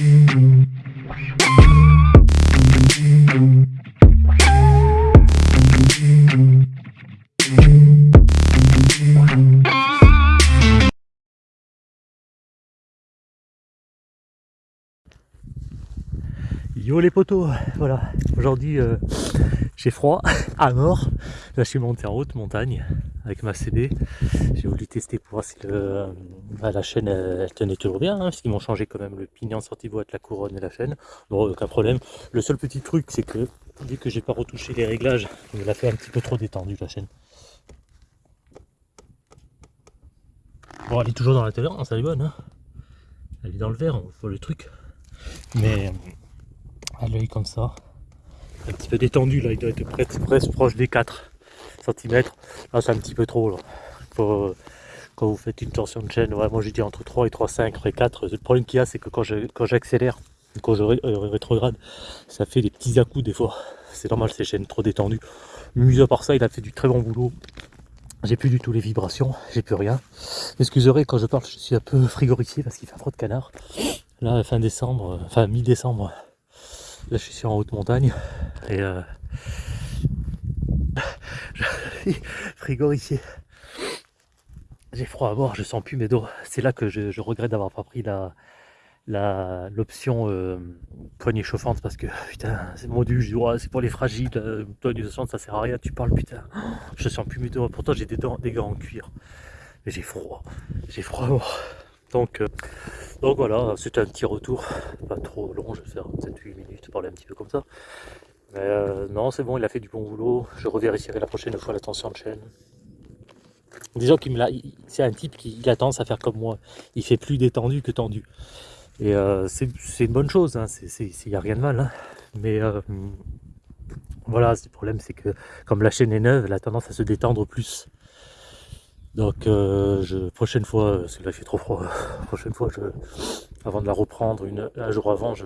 We'll be right back. Les potos, voilà, aujourd'hui euh, j'ai froid à mort, là je suis monté en haute montagne avec ma CB, j'ai voulu tester pour voir si le, bah, la chaîne elle, tenait toujours bien, hein, parce qu'ils m'ont changé quand même le pignon sorti boîte, la couronne et la chaîne, bon aucun problème, le seul petit truc c'est que vu que j'ai pas retouché les réglages, il l'a fait un petit peu trop détendu la chaîne. Bon elle est toujours dans la tolérance, elle est bonne, hein. Elle est dans le verre, on voit le truc, mais à l'œil comme ça. Un petit peu détendu là, il doit être presque, presque proche des 4 cm. Là c'est un petit peu trop là. Euh, quand vous faites une tension de chaîne, moi j'ai dit entre 3 et 3,5, après 4. Le problème qu'il y a c'est que quand j'accélère, quand, je euh, rétrograde, ça fait des petits à coups des fois. C'est normal, ces chaînes trop détendues. Mis à part ça, il a fait du très bon boulot. J'ai plus du tout les vibrations, j'ai plus rien. Excusez quand je parle, je suis un peu frigorifié parce qu'il fait froid de canard. Là, fin décembre, euh, enfin mi-décembre, Là, je suis en haute montagne et euh, frigorifié. J'ai froid à bord, je sens plus mes dos. C'est là que je, regrette d'avoir pas pris la l'option euh, poignée chauffante parce que putain c'est module, je dis c'est pour les fragiles, euh, poignée chauffante ça sert à rien, tu parles putain. Je sens plus mes dos, pourtant j'ai des, des gants en cuir. Mais j'ai froid, j'ai froid à bord. Donc, euh, donc voilà, c'était un petit retour, pas trop long, je vais faire 7-8 minutes, parler un petit peu comme ça. Mais euh, non, c'est bon, il a fait du bon boulot, je revérifierai la prochaine fois la tension de chaîne. Disons qu'il c'est un type qui a tendance à faire comme moi, il fait plus détendu que tendu. Et euh, c'est une bonne chose, hein. il n'y a rien de mal. Hein. Mais voilà, le problème c'est que comme la chaîne est neuve, elle a tendance à se détendre plus. Donc euh, je, prochaine fois, c'est là il fait trop froid, prochaine fois, je, avant de la reprendre, une, un jour avant, je,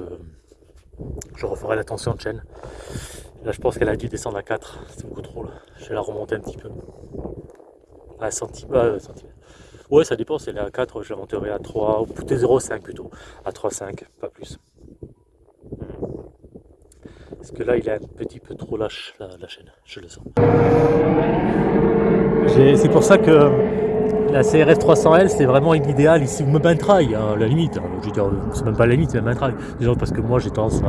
referai la tension de chaîne. Là je pense qu'elle a dû descendre à 4, c'est beaucoup trop là. Je vais la remonter un petit peu. À centimètre. Ouais ça dépend, si elle est à 4, je la monterai à 3, ou peut-être 0,5 plutôt. À 3,5, pas plus. Parce que là il est un petit peu trop lâche la chaîne, je le sens. C'est pour ça que la CRF 300L c'est vraiment l'idéal ici, ou même un trail, hein, la limite. Hein. Dire, c'est même pas la limite, c'est même un trail. Déjà parce que moi j'ai tendance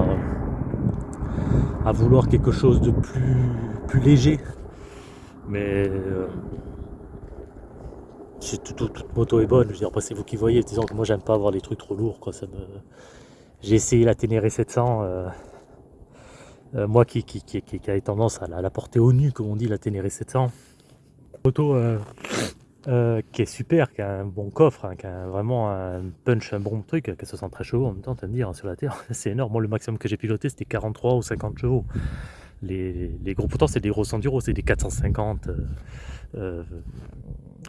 à, vouloir quelque chose de plus, léger. Mais euh, toute, moto est bonne. Je veux dire, c'est vous qui voyez. Disons que moi j'aime pas avoir des trucs trop lourds. J'ai essayé la Ténéré 700. Euh, euh, moi qui, qui, qui, qui, tendance à la, porter au nu, comme on dit, la Ténéré 700 euh, euh, qui est super, qui a un bon coffre, hein, qui a vraiment un punch, un bon truc, qui a 63 chevaux en même temps, tu me dire, hein, sur la Terre, c'est énorme. Moi, le maximum que j'ai piloté, c'était 43 ou 50 chevaux. Les, gros pourtant c'est des gros enduros, c'est des 450, euh,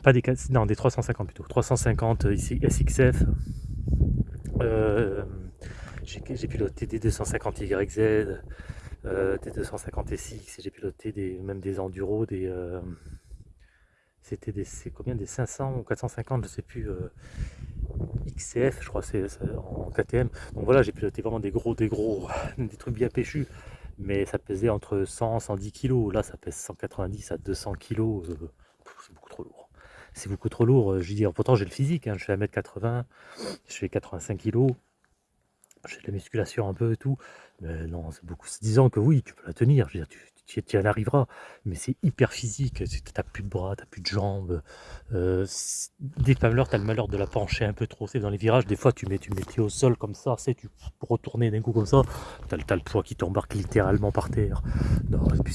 pas des non, des 350 plutôt, 350 ici SXF. j'ai piloté des 250 YZ, des 250 SX, j'ai piloté des, même des enduros, des c'était des combien des 500 ou 450 je sais plus euh, XCF je crois c'est en KTM donc voilà j'ai piloté vraiment des gros des gros des trucs bien péchus. Mais ça pesait entre 100 110 kg là ça pèse 190 à 200 kg euh, c'est beaucoup trop lourd. C'est beaucoup trop lourd euh, je dire pourtant j'ai le physique hein, je fais 1m80 je fais 85 kg j'ai de la musculation un peu et tout. Mais non c'est beaucoup. Disant que oui tu peux la tenir. Je veux dire tu, tu, y arriveras, mais c'est hyper physique, tu n'as plus de bras, tu n'as plus de jambes, euh, dès que tu as le malheur de la pencher un peu trop, c'est dans les virages, des fois tu mets, tu mets au sol comme ça, c'est tu retourner d'un coup comme ça, tu as, le poids qui t'embarque littéralement par terre,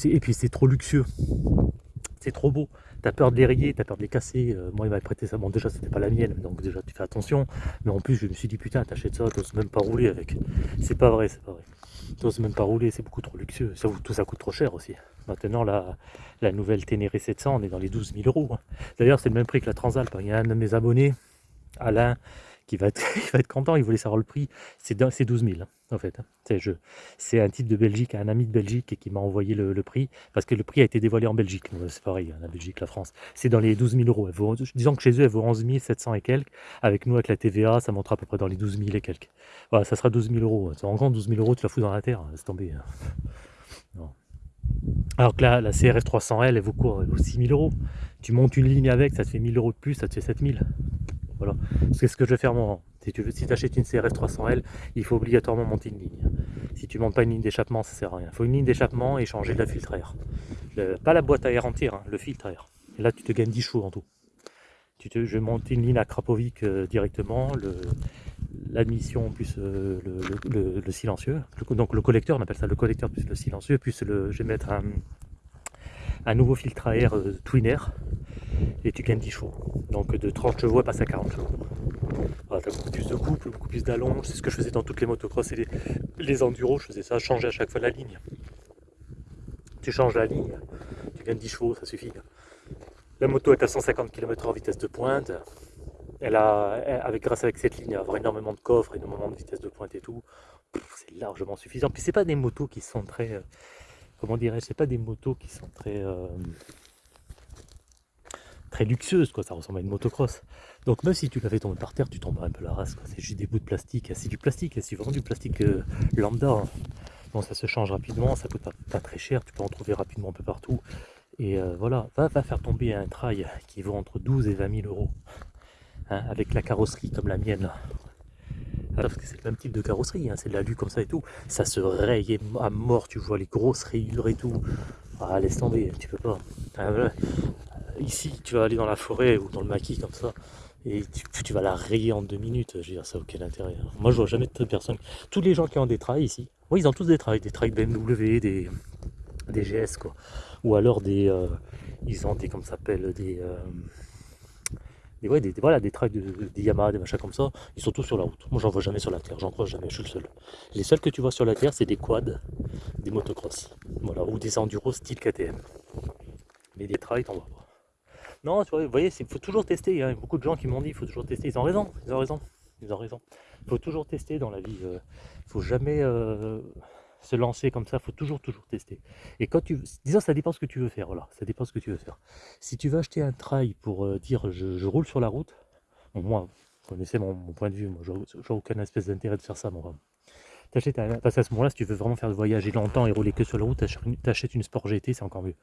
et puis c'est trop luxueux, c'est trop beau, tu as peur de les rayer, tu as peur de les casser, euh, moi il m'avait prêté ça, bon déjà c'était pas la mienne, donc déjà tu fais attention, mais en plus je me suis dit putain t'achètes ça, t'oses même pas rouler avec, c'est pas vrai, c'est pas vrai n'ose même pas rouler, c'est beaucoup trop luxueux. Ça, tout ça coûte trop cher aussi. Maintenant, la, la nouvelle Ténéré 700, on est dans les 12 000 euros. Hein. D'ailleurs, c'est le même prix que la Transalp. Il y a un de mes abonnés, Alain, va être, il va être content, il voulait savoir le prix. C'est 12 000 en fait. Hein. C'est un type de Belgique, un ami de Belgique qui m'a envoyé le, prix, parce que le prix a été dévoilé en Belgique. C'est pareil, hein, la Belgique, la France. C'est dans les 12 000 euros. disons que chez eux, elle vaut 11 700 et quelques. Avec nous, avec la TVA, ça montera à peu près dans les 12 000 et quelques. Voilà, ça sera 12 000 euros. En grand, 12 000 euros, tu la fous dans la terre, c'est tombé. Hein. Alors que là, la CRF 300L, elle vaut quoi Elle vaut 6 000 euros. Tu montes une ligne avec, ça te fait 1000 euros de plus, ça te fait 7 000. Voilà. C'est ce que je vais faire moi. Si tu achètes une CRF 300L, il faut obligatoirement monter une ligne. Si tu montes pas une ligne d'échappement, ça sert à rien. Il faut une ligne d'échappement et changer de la filtre air. pas la boîte à air entière, hein, le filtre air. Là, tu te gagnes 10 chevaux en tout. Je monte une ligne à Krapovic euh, directement, l'admission plus euh, le, silencieux. donc le collecteur, on appelle ça le collecteur plus le silencieux, plus le, je vais mettre un, nouveau filtre à air euh, Twin et tu gagnes 10 chevaux. Donc de 30 chevaux à passer à 40 chevaux. Voilà, as beaucoup plus de couple, beaucoup plus d'allonge. C'est ce que je faisais dans toutes les motocross et les, les enduros. Je faisais ça, changer à chaque fois la ligne. Tu changes la ligne, tu gagnes 10 chevaux, ça suffit. La moto est à 150 km en vitesse de pointe. Elle a, avec, grâce avec cette ligne, avoir énormément de coffres, énormément de vitesse de pointe et tout. C'est largement suffisant. Puis c'est pas des motos qui sont très, euh, comment dirais-je, c'est pas des motos qui sont très, euh, très luxueuse, quoi. ça ressemble à une motocross. Donc même si tu la fais tomber par terre, tu tomberas un peu la race, c'est juste des bouts de plastique. C'est du plastique, c'est vraiment du plastique euh, lambda. Hein. Bon, ça se change rapidement, ça coûte pas, très cher, tu peux en trouver rapidement un peu partout. Et euh, voilà, va, faire tomber un trail qui vaut entre 12 et 20 000 euros, hein, avec la carrosserie comme la mienne. Ah, parce que c'est le même type de carrosserie, hein, c'est de l'alu comme ça et tout. Ça se raye à mort, tu vois les grosses rayures et tout. Ah, laisse tomber, tu peux pas. Ah, ici, tu vas aller dans la forêt ou dans le maquis comme ça, et tu, vas la rayer en deux minutes. Je veux dire, ça n'a aucun intérêt. Hein. Moi, je vois jamais de personne. Tous les gens qui ont des trails ici, oui, ils ont tous des trails, des trails BMW, des, des GS, quoi. Ou alors des. Euh, ils ont des. Comment ça s'appelle Des. Euh, des, ouais, des, voilà, des trails de, Yamaha, des machins comme ça, ils sont tous sur la route. Moi, j'en vois jamais sur la terre, j'en crois jamais, je suis le seul. Les seuls que tu vois sur la terre, c'est des quads, des motocross, voilà, ou des enduros style KTM. Mais des trails, t'en vois pas. Non, tu vois, vous voyez, il faut toujours tester. Il y a beaucoup de gens qui m'ont dit il faut toujours tester. Ils ont raison, ils ont raison, ils ont raison. Il faut toujours tester dans la vie. Il euh, faut jamais euh, se lancer comme ça. Il faut toujours, toujours tester. Et quand tu, disons, ça dépend ce que tu veux faire. Voilà, ça dépend ce que tu veux faire. Si tu veux acheter un trail pour euh, dire je, roule sur la route, moi, vous connaissez mon, point de vue. Moi, je n'ai aucun espèce d'intérêt de faire ça, moi. T'achètes parce qu'à ce moment-là, si tu veux vraiment faire de voyager longtemps et rouler que sur la route, t'achètes une Sport GT, c'est encore mieux.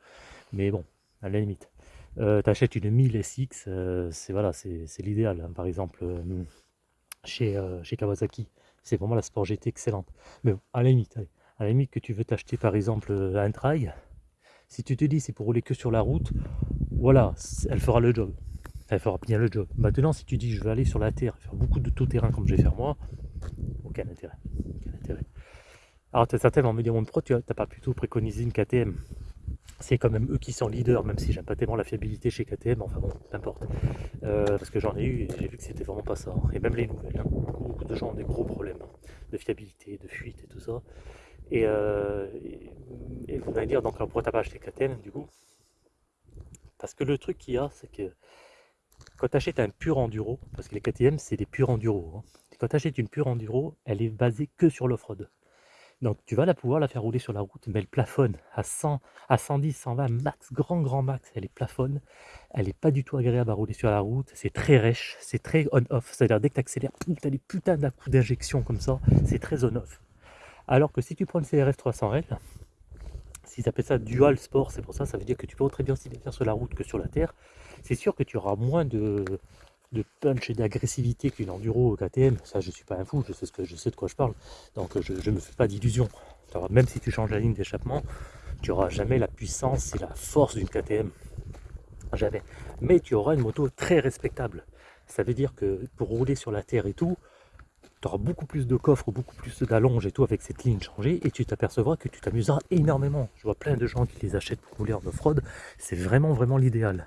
Mais bon, à la limite. Euh, tu achètes une 1000 SX, euh, c'est voilà, c'est l'idéal. Hein. Par exemple, euh, chez, chez Kawasaki, c'est vraiment la Sport GT excellente. Mais à la limite, à la limite que tu veux t'acheter par exemple un trail, si tu te dis c'est pour rouler que sur la route, voilà, elle fera le job. Elle fera bien le job. Maintenant, si tu dis je vais aller sur la terre, faire beaucoup de tout-terrain comme je vais faire moi, aucun intérêt. Aucun intérêt. Alors, certains vont me dire, mon pro, tu n'as pas plutôt préconisé une KTM c'est quand même eux qui sont leaders, même si j'aime pas tellement la fiabilité chez KTM, enfin bon, n'importe. Euh, parce que j'en ai eu et j'ai vu que c'était vraiment pas ça. Et même les nouvelles, hein. beaucoup, de gens ont des gros problèmes de fiabilité, de fuite et tout ça. Et, euh, vous allez dire, donc pourquoi t'as pas acheté KTM du coup? Parce que le truc qu'il y a, c'est que quand tu achètes un pur enduro, parce que les KTM c'est des purs enduro, quand tu achètes une pure enduro, elle est basée que sur l'off-road. Donc tu vas la pouvoir la faire rouler sur la route, mais elle plafonne à 100, à 110, 120 max, grand grand max, elle est plafonne. Elle n'est pas du tout agréable à rouler sur la route, c'est très rêche, c'est très on-off, c'est-à-dire dès que tu accélères, tu as des putains d'un coup d'injection comme ça, c'est très on-off. Alors que si tu prends une CRF 300L, s'ils appellent ça dual sport, c'est pour ça, ça veut dire que tu peux très bien aussi bien faire sur la route que sur la terre. C'est sûr que tu auras moins de, punch et d'agressivité qu'une enduro KTM. Ça, je suis pas un fou, je sais, ce que, je sais de quoi je parle. Donc, je ne me fais pas d'illusions. Même si tu changes la ligne d'échappement, tu n'auras jamais la puissance et la force d'une KTM. Jamais. Mais tu auras une moto très respectable. Ça veut dire que pour rouler sur la terre et tout, tu auras beaucoup plus de coffres, beaucoup plus d'allonge et tout avec cette ligne changée et tu t'apercevras que tu t'amuseras énormément. Je vois plein de gens qui les achètent pour rouler en off-road. C'est vraiment, vraiment l'idéal.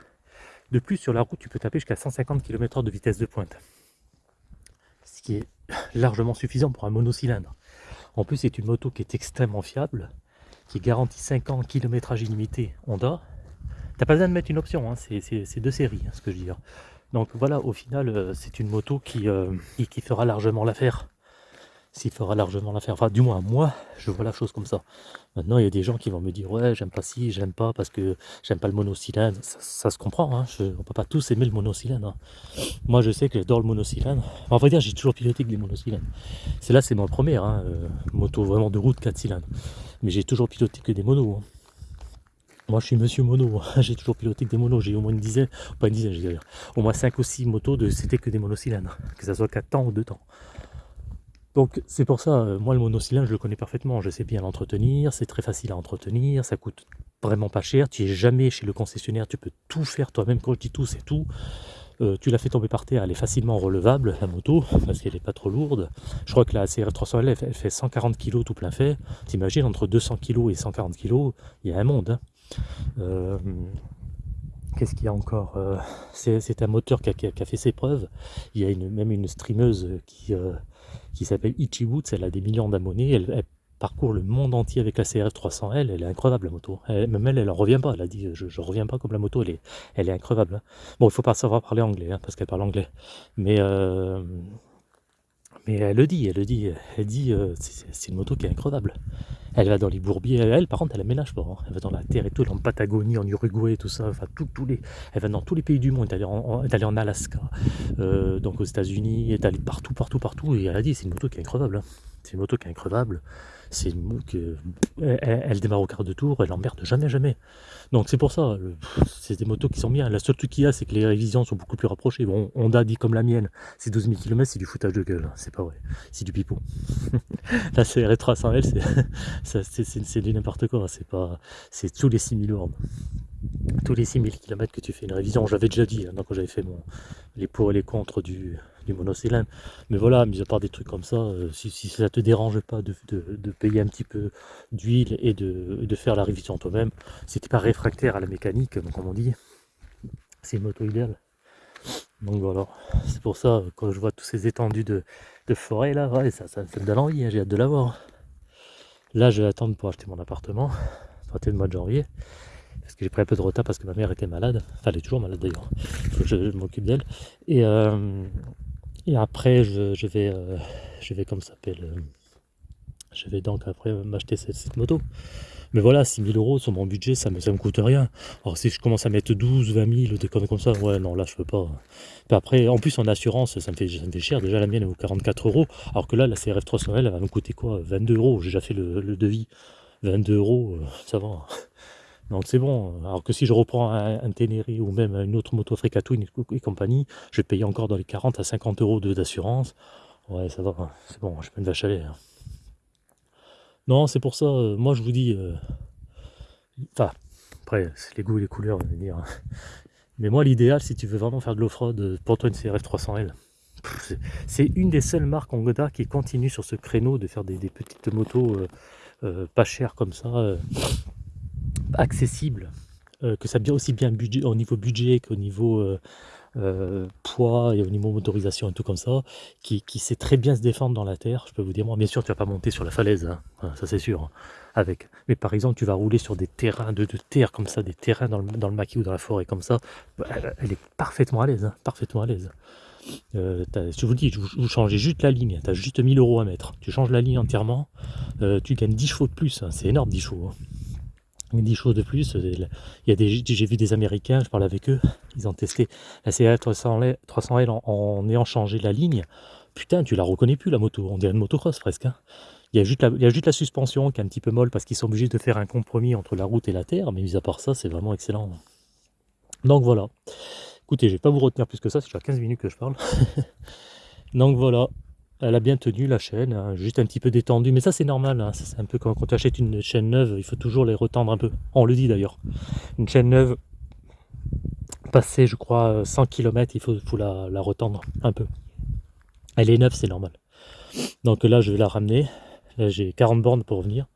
De plus, sur la route, tu peux taper jusqu'à 150 km/h de vitesse de pointe. Ce qui est largement suffisant pour un monocylindre. En plus, c'est une moto qui est extrêmement fiable, qui garantit 5 ans kilométrage illimité Honda. T'as pas besoin de mettre une option, hein. c'est deux séries, hein, ce que je veux dire. Donc voilà, au final, euh, c'est une moto qui, euh, qui, qui fera largement l'affaire. S'il fera largement l'affaire. Enfin, du moins, moi, je vois la chose comme ça. Maintenant, il y a des gens qui vont me dire Ouais, j'aime pas ci, j'aime pas parce que j'aime pas le monocylindre. Ça, ça se comprend, hein. Je, on peut pas tous aimer le monocylindre. hein. Moi, je sais que j'adore le monocylindre. En vrai dire, j'ai toujours piloté que des monocylindres. C'est là, c'est ma première hein, euh, moto vraiment de route 4 cylindres. Mais j'ai toujours piloté que des monos. hein. Moi, je suis monsieur mono. hein. J'ai toujours piloté que des monos. J'ai au moins une dizaine, pas une dizaine, je veux dire, au moins 5 ou 6 motos de c'était que des monocylindres. Que ça soit 4 temps ou 2 temps. Donc c'est pour ça, euh, moi le monocylindre je le connais parfaitement, je sais bien l'entretenir, c'est très facile à entretenir, ça coûte vraiment pas cher, tu es jamais chez le concessionnaire, tu peux tout faire toi-même, quand je dis tout c'est tout. Euh, tu la fais tomber par terre, elle est facilement relevable la moto, parce qu'elle n'est pas trop lourde. Je crois que la CR 300L elle, fait- elle fait 140 kg tout plein fait. T'imagines entre 200 kg et 140 kg, il y a un monde. hein. Euh, Qu'est-ce qu'il y a encore Euh, C'est un moteur qui a, fait ses preuves. Il y a même une streameuse qui, euh, qui s'appelle Ichi Woods, elle a des millions d'abonnés, elle, parcourt le monde entier avec la CRF 300L, elle est increvable la moto. Elle- même elle, elle en revient pas, elle a dit je, je reviens pas comme la moto, elle est, elle hein. Bon, il faut pas savoir parler anglais, hein, parce qu'elle parle anglais. Mais, mais elle le dit, elle le dit, elle dit euh, c'est une moto qui est increvable. Elle va dans les bourbiers, elle, par contre elle ménage pas, hein. elle va dans la terre et tout, en Patagonie, en Uruguay, tout ça, enfin les, elle va dans tous les pays du monde, elle est allée en, elle est en Alaska, euh, donc aux États-Unis, elle est allée partout, partout, partout, et elle a dit c'est une moto qui est increvable. hein. C'est une moto qui est increvable. C'est une moto que elle, elle- démarre au quart de tour, elle emmerde jamais, jamais. Donc c'est pour ça, c'est des motos qui sont bien. Le seul truc qu'il y a, c'est que les révisions sont beaucoup plus rapprochées. Bon, Honda dit comme la mienne, c'est 12 000 km, c'est du foutage de gueule, hein. c'est pas vrai, c'est du pipeau. la CRF 300L, c'est du n'importe quoi, c'est pas, c'est tous les 6000 bornes. Tous les 6000 km que tu fais une révision, j'avais déjà dit hein, quand j'avais fait mon, les pour et les contre du, du monocylindre. Mais voilà, mis à part des trucs comme ça, euh, si, ça te dérange pas de, de- payer un petit peu d'huile et de, faire la révision toi-même, si t'es pas réfractaire à la mécanique, comme on dit, c'est une moto idéale. Donc voilà, c'est pour ça, quand je vois tous ces étendues de, forêt là, ça, me donne envie, hein, j'ai hâte de l'avoir. Là, je vais attendre pour acheter mon appartement, à partir du mois de janvier, parce que j'ai pris un peu de retard parce que ma mère était malade. Enfin, elle est toujours malade d'ailleurs. Je, je m'occupe d'elle. Et, euh, et après, je, vais, euh, je vais, comme s'appelle, euh, je vais donc après m'acheter cette, cette moto. Mais voilà, 6000 euros sur mon budget, ça me, ça me coûte rien. Alors si je commence à mettre 12, 20 000, des conneries comme ça, ouais, non, là, je peux pas. Après, en plus, en assurance, ça me fait, ça me fait cher. Déjà, la mienne, elle vaut 44 euros. Alors que là, la CRF 300L, elle va me coûter quoi? 22 euros. J'ai déjà fait le, le devis. 22 euros, euh, ça va. Donc c'est bon. Alors que si je reprends un, un ou même une autre moto Africa Twin et compagnie, je vais payer encore dans les 40 à 50 euros d'assurance. Ouais, ça va. C'est bon, je peux une vache hein. Non, c'est pour ça, moi je vous dis. euh, Enfin, après, c'est les goûts et les couleurs, on va dire. Mais moi, l'idéal, si tu veux vraiment faire de l'off-road, pour toi, une CRF 300L. Pff, c'est- C'est une des seules marques en Goda qui continue sur ce créneau de faire des, petites motos euh, euh, pas chères comme ça, accessibles, euh, que ça bien aussi bien budget, au niveau budget qu'au niveau euh, euh, poids et au niveau motorisation et tout comme ça, qui, sait très bien se défendre dans la terre. Je peux vous dire, moi, bien sûr, tu vas pas monter sur la falaise, hein, ça c'est sûr. hein, avec. Mais par exemple, tu vas rouler sur des terrains de, terre comme ça, des terrains dans le, dans le maquis ou dans la forêt comme ça, bah, elle, est parfaitement à l'aise, hein, parfaitement à l'aise. Je vous dis, vous, changez juste la ligne, tu as juste 1000 euros à mettre. Tu changes la ligne entièrement, tu gagnes 10 chevaux de plus, c'est énorme 10 chevaux. Hein. 10 chevaux de plus, euh, il j'ai vu des Américains, je parle avec eux, ils ont testé la CA 300L, 300L en, en ayant changé la ligne. Putain, tu la reconnais plus la moto, on dirait une motocross presque. hein. Il y, a juste la, il y a juste la suspension qui est un petit peu molle parce qu'ils sont obligés de faire un compromis entre la route et la terre, mais mis à part ça, c'est vraiment excellent. Donc voilà. Écoutez, je vais pas vous retenir plus que ça, c'est déjà 15 minutes que je parle. Donc voilà, elle a bien tenu la chaîne, hein, juste un petit peu détendue, mais ça c'est normal, hein, c'est un peu quand, quand tu achètes une chaîne neuve, il faut toujours les retendre un peu. On le dit d'ailleurs. Une chaîne neuve, passée je crois 100 km, il faut, la, retendre un peu. Elle est neuve, c'est normal. Donc là je vais la ramener, j'ai 40 bornes pour revenir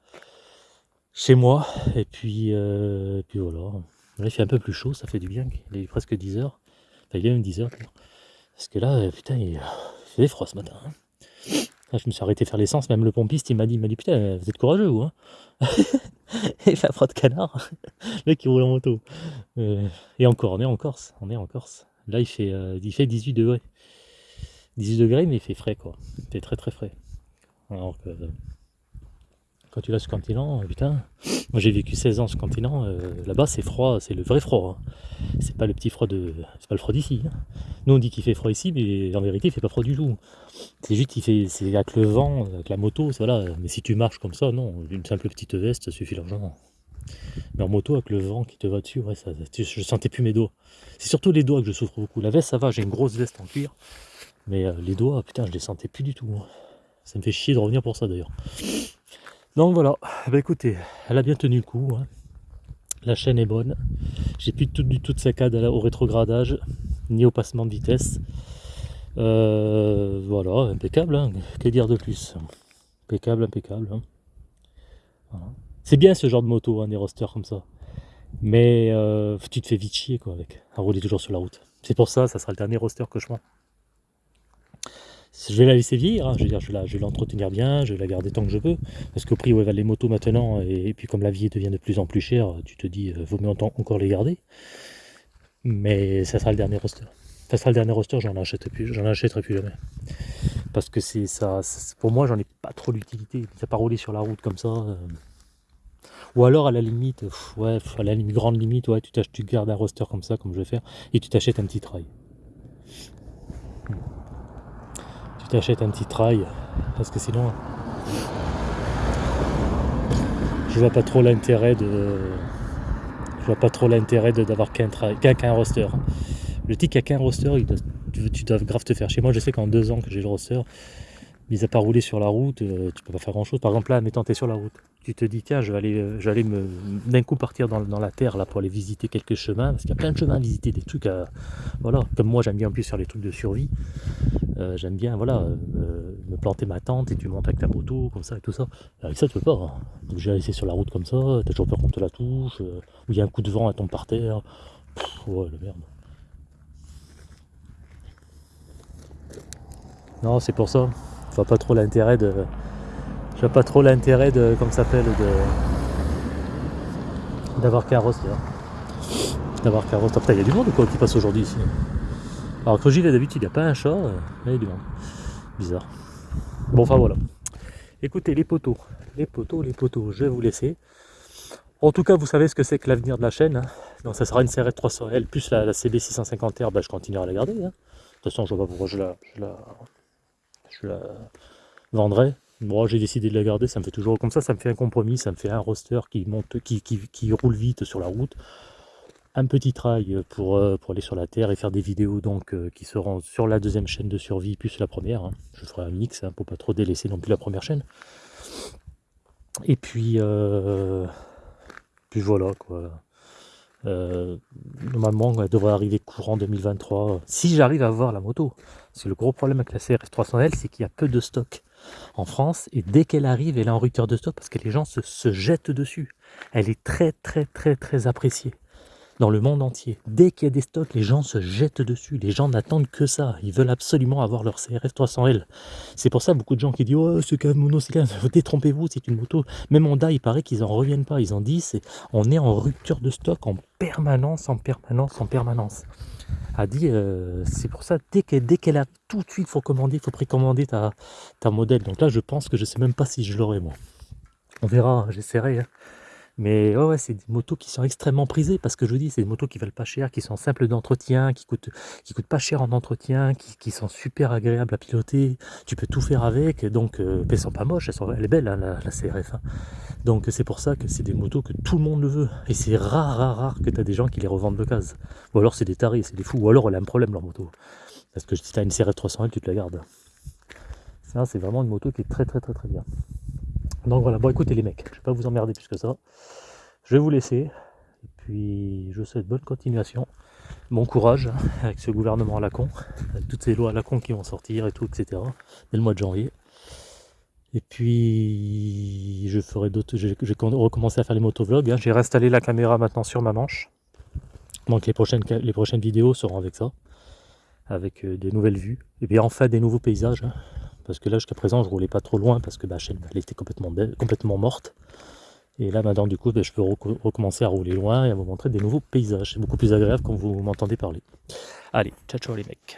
chez moi, et puis, euh, puis voilà. Là il fait un peu plus chaud, ça fait du bien, il est presque 10 heures. Enfin il est même 10 heures. Parce que là, putain, il, il fait froid ce matin. hein. Là, je me suis arrêté faire l'essence, même le pompiste il m'a dit, il m'a dit putain, vous êtes courageux vous hein fait froid de canard. Le mec qui roule en moto. Euh, et encore, on est en Corse, on est en Corse. Là, il fait, euh, il fait 18 degrés. 18 degrés, mais il fait frais, quoi. Il fait très très frais. Alors que quand tu vas sur le continent, euh, putain, moi j'ai vécu 16 ans sur le continent, euh, là-bas c'est froid, c'est le vrai froid. Hein. C'est pas le petit froid de. C'est pas le froid d'ici. Hein. Nous on dit qu'il fait froid ici, mais en vérité il fait pas froid du tout. C'est juste qu'il fait. C'est avec le vent, avec la moto, voilà. Mais si tu marches comme ça, non, une simple petite veste, suffit largement. Mais en moto, avec le vent qui te va dessus, ouais, ça, je sentais plus mes doigts. C'est surtout les doigts que je souffre beaucoup. La veste, ça va, j'ai une grosse veste en cuir. Mais euh, les doigts, putain, je les sentais plus du tout. Ça me fait chier de revenir pour ça d'ailleurs. Donc voilà, bah écoutez, elle a bien tenu le coup. Hein. La chaîne est bonne. J'ai plus du tout de saccade au rétrogradage, ni au passement de vitesse. Euh, voilà, impeccable. Hein. Que dire de plus? Impeccable, impeccable. Hein. C'est bien ce genre de moto, des rosters comme ça. Mais euh, tu te fais vite chier quoi avec, à rouler toujours sur la route. C'est pour ça, ça sera le dernier roster que je prends je vais la laisser vieillir, hein. je, veux dire, je, vais l'entretenir bien, je vais la garder tant que je peux, parce qu'au prix où valent les motos maintenant, et, puis comme la vie devient de plus en plus chère, tu te dis, euh, vaut mieux encore les garder. Mais ça sera le dernier roster. Ça sera le dernier roster, j'en achèterai plus, j'en achèterai plus jamais. Parce que c'est ça, pour moi, j'en ai pas trop l'utilité. Ça pas rouler sur la route comme ça. Euh. Ou alors à la limite, ouais, à la limite, grande limite, ouais, tu, tu gardes un roster comme ça, comme je vais faire, et tu t'achètes un petit trail. Tu t'achètes un petit trail parce que sinon je vois pas trop l'intérêt de je vois pas trop l'intérêt d'avoir qu'un qu'un roster. Le tic a qu'un roster tu, dois grave te faire chez moi je sais qu'en deux ans que j'ai le roster mis à part rouler sur la route euh, tu peux pas faire grand chose par exemple là mettons t'es sur la route. Tu te dis tiens je vais aller, euh, me d'un coup partir dans, la terre là pour aller visiter quelques chemins parce qu'il y a plein de chemins à visiter des trucs à voilà. Comme moi j'aime bien en plus faire les trucs de survie. Euh, j'aime bien voilà me planter ma tente et tu montes avec ta moto comme ça et tout ça. Avec ça tu peux pas hein. donc j'ai laissé sur la route comme ça t'as toujours peur qu'on te la touche ou il y a un coup de vent à tombe par terre ouais la merde. Non c'est pour ça je vois pas trop l'intérêt de je vois pas trop l'intérêt de comme ça s'appelle de d'avoir qu'un roster d'avoir qu'un roster il y a du monde ou quoi qui passe aujourd'hui ici alors j'y vais d'habitude, il n'y a pas un chat, euh, il y a du monde. Bizarre. Bon, enfin voilà. Écoutez, les poteaux, les poteaux, les poteaux, je vais vous laisser. En tout cas, vous savez ce que c'est que l'avenir de la chaîne. Hein. Donc ça sera une CRF 300L plus la, CB 650R, bah, je continuerai à la garder. Hein. De toute façon, je vois pas pourquoi je la, vendrai. Bon, j'ai décidé de la garder, ça me fait toujours comme ça, ça me fait un compromis, ça me fait un roster qui monte, qui, roule vite sur la route un petit trail pour, euh, pour aller sur la terre et faire des vidéos donc euh, qui seront sur la deuxième chaîne de survie plus la première. Hein. Je ferai un mix hein, pour pas trop délaisser non plus la première chaîne. Et puis, euh, puis voilà quoi. Normalement, elle devrait arriver courant 2023. Si j'arrive à voir la moto. C'est le gros problème avec la CRF 300L, c'est qu'il y a peu de stock en France. Et dès qu'elle arrive, elle est en rupture de stock parce que les gens se jettent dessus. Elle est très très très très appréciée dans le monde entier. Dès qu'il y a des stocks, les gens se jettent dessus. Les gens n'attendent que ça. Ils veulent absolument avoir leur CRF 300L. C'est pour ça beaucoup de gens qui disent Oh, ce cas mono, c'est détrompez-vous, c'est une moto. Même Honda, il paraît qu'ils en reviennent pas. Ils en disent on est en rupture de stock en permanence, en permanence, en permanence. A dit euh, c'est pour ça dès qu'elle dès qu'elle a tout de suite, faut commander, il faut précommander ta, ta modèle. Donc là, je pense que je sais même pas si je l'aurai moi. On verra, j'essaierai. Hein. Mais ouais, c'est des motos qui sont extrêmement prisées parce que je vous dis, c'est des motos qui valent pas cher, qui sont simples d'entretien, qui coûtent, pas cher en entretien, qui, sont super agréables à piloter. Tu peux tout faire avec, donc euh, elles sont pas moches, elles, sont, elle est belle hein, la, CRF. Hein. Donc c'est pour ça que c'est des motos que tout le monde veut. Et c'est rare, rare, rare que tu as des gens qui les revendent de case. Ou alors c'est des tarés, c'est des fous. Ou alors elle a un problème leur moto. Parce que si tu as une CRF 300 tu te la gardes. C'est vraiment une moto qui est très très très très bien. Donc voilà, bon écoutez les mecs, je vais pas vous emmerder plus que ça. Je vais vous laisser. Et puis je vous souhaite bonne continuation. Bon courage avec ce gouvernement à la con, avec toutes ces lois à la con qui vont sortir et tout, etc. dès le mois de janvier. Et puis je ferai d'autres. Je vais recommencer à faire les motovlogs. Hein. J'ai réinstallé la caméra maintenant sur ma manche. Donc les prochaines, les prochaines vidéos seront avec ça. Avec euh, des nouvelles vues. Et bien enfin des nouveaux paysages. Hein parce que là jusqu'à présent je roulais pas trop loin parce que la chaîne elle était complètement, morte Et là maintenant du coup ben, je peux recommencer à rouler loin et à vous montrer des nouveaux paysages. C'est beaucoup plus agréable quand vous m'entendez parler. Allez, ciao ciao les mecs